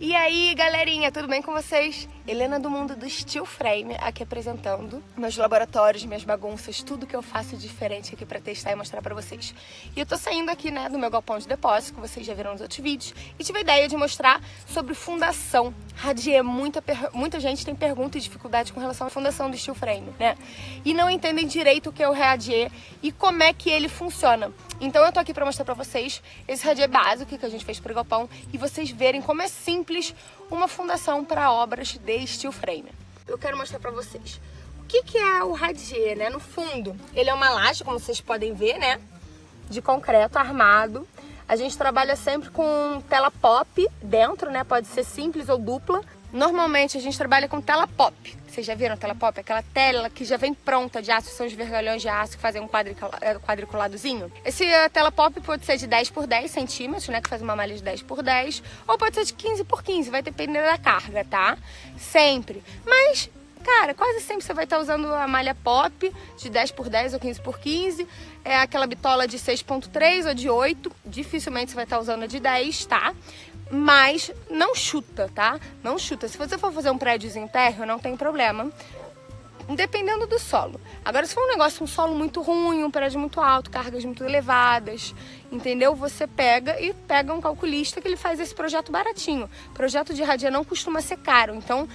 E aí, galerinha, tudo bem com vocês? Helena do mundo do Steel Frame, aqui apresentando meus laboratórios, minhas bagunças, tudo que eu faço diferente aqui pra testar e mostrar pra vocês. E eu tô saindo aqui, né, do meu galpão de depósito, que vocês já viram nos outros vídeos, e tive a ideia de mostrar sobre fundação. Radier, muita, muita gente tem pergunta e dificuldade com relação à fundação do Steel Frame, né? E não entendem direito o que é o Radier e como é que ele funciona. Então eu tô aqui pra mostrar pra vocês esse Radier básico que a gente fez pro galpão e vocês verem como é simples uma fundação para obras de steel frame. Eu quero mostrar para vocês o que, que é o radier, né? No fundo, ele é uma laje, como vocês podem ver, né? De concreto armado. A gente trabalha sempre com tela pop dentro, né? Pode ser simples ou dupla. Normalmente a gente trabalha com tela pop. Vocês já viram tela pop? Aquela tela que já vem pronta de aço, são os vergalhões de aço que fazem um é, quadriculadozinho. Esse uh, tela pop pode ser de 10 por 10 centímetros, né? Que faz uma malha de 10 por 10. Ou pode ser de 15 por 15, vai depender da carga, tá? Sempre. Mas Cara, quase sempre você vai estar usando a malha pop de 10 por 10 ou 15 por 15. É aquela bitola de 6.3 ou de 8. Dificilmente você vai estar usando a de 10, tá? Mas não chuta, tá? Não chuta. Se você for fazer um prédiozinho térreo, não tem problema, dependendo do solo. Agora, se for um negócio, um solo muito ruim, um prédio muito alto, cargas muito elevadas, entendeu? Você pega e pega um calculista que ele faz esse projeto baratinho. Projeto de radia não costuma ser caro, então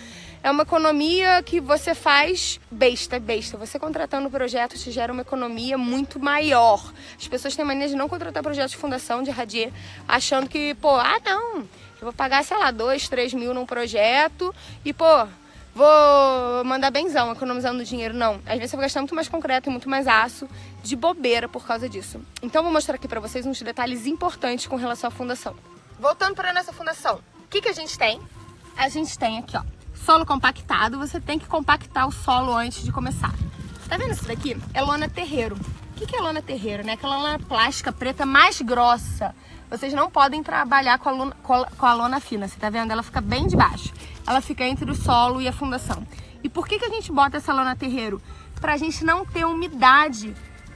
é uma economia que você faz besta, besta. Você contratando o projeto te gera uma economia muito maior. As pessoas têm mania de não contratar projeto de fundação de radier, achando que, pô, ah não, eu vou pagar, sei lá, dois, três mil num projeto e, pô, vou mandar benzão, economizando dinheiro. Não, às vezes você vai gastar muito mais concreto e muito mais aço de bobeira por causa disso. Então vou mostrar aqui pra vocês uns detalhes importantes com relação à fundação. Voltando para a nossa fundação, o que, que a gente tem? A gente tem aqui, ó, solo compactado, você tem que compactar o solo antes de começar. Tá vendo isso daqui? É lona terreiro. O que é lona terreiro, né? Aquela lona plástica preta mais grossa. Vocês não podem trabalhar com a, lona, com a lona fina, você tá vendo? Ela fica bem de baixo. Ela fica entre o solo e a fundação. E por que, que a gente bota essa lona terreiro? Pra gente não ter umidade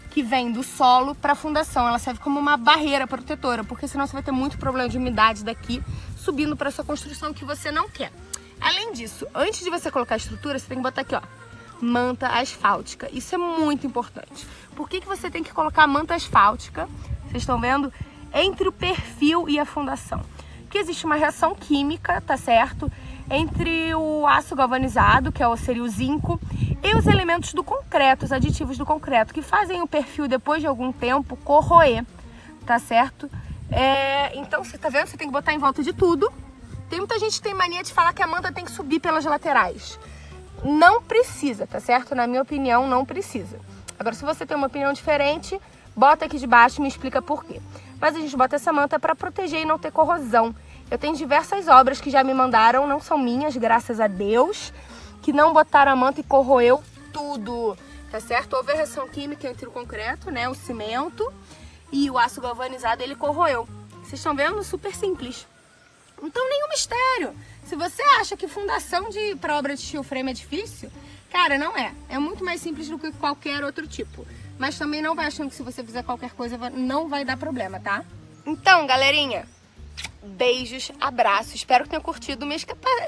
que vem do solo para a fundação. Ela serve como uma barreira protetora, porque senão você vai ter muito problema de umidade daqui subindo para sua construção que você não quer. Além disso, antes de você colocar a estrutura, você tem que botar aqui, ó, manta asfáltica. Isso é muito importante. Por que, que você tem que colocar manta asfáltica? Vocês estão vendo? Entre o perfil e a fundação. Que existe uma reação química, tá certo? Entre o aço galvanizado, que é seria o zinco, e os elementos do concreto, os aditivos do concreto, que fazem o perfil, depois de algum tempo, corroer, tá certo? É, então, você tá vendo? Você tem que botar em volta de tudo, tem muita gente que tem mania de falar que a manta tem que subir pelas laterais. Não precisa, tá certo? Na minha opinião, não precisa. Agora, se você tem uma opinião diferente, bota aqui de baixo e me explica por quê. Mas a gente bota essa manta para proteger e não ter corrosão. Eu tenho diversas obras que já me mandaram, não são minhas, graças a Deus, que não botaram a manta e corroeu tudo, tá certo? Houve a reação química entre o concreto, né, o cimento e o aço galvanizado, ele corroeu. Vocês estão vendo? Super simples. Então, nenhum mistério. Se você acha que fundação de para obra de steel frame é difícil, cara, não é. É muito mais simples do que qualquer outro tipo. Mas também não vai achando que se você fizer qualquer coisa não vai dar problema, tá? Então, galerinha, beijos, abraços. Espero que tenham curtido minha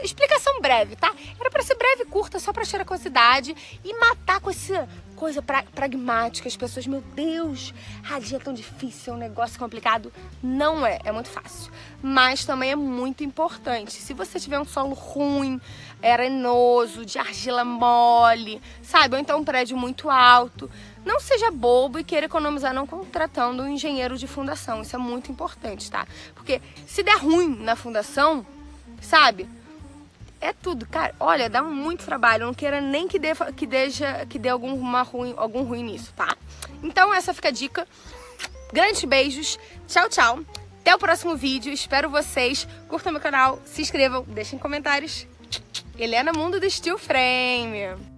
explicação breve, tá? Era pra ser breve e curta, só pra tirar a curiosidade e matar com essa coisa pra pragmática. As pessoas, meu Deus, radia é tão difícil, é um negócio complicado. Não é, é muito fácil. Mas também é muito importante. Se você tiver um solo ruim, arenoso, de argila mole, sabe? Ou então um prédio muito alto, não seja bobo e queira economizar não contratando um engenheiro de fundação. Isso é muito importante, tá? Porque se der ruim na fundação, sabe? É tudo, cara. Olha, dá muito trabalho. Não queira nem que dê, que deixa, que dê alguma ruim, algum ruim nisso, tá? Então essa fica a dica. Grandes beijos. Tchau, tchau. Até o próximo vídeo. Espero vocês. Curtam meu canal, se inscrevam, deixem comentários. Helena Mundo do Steel Frame.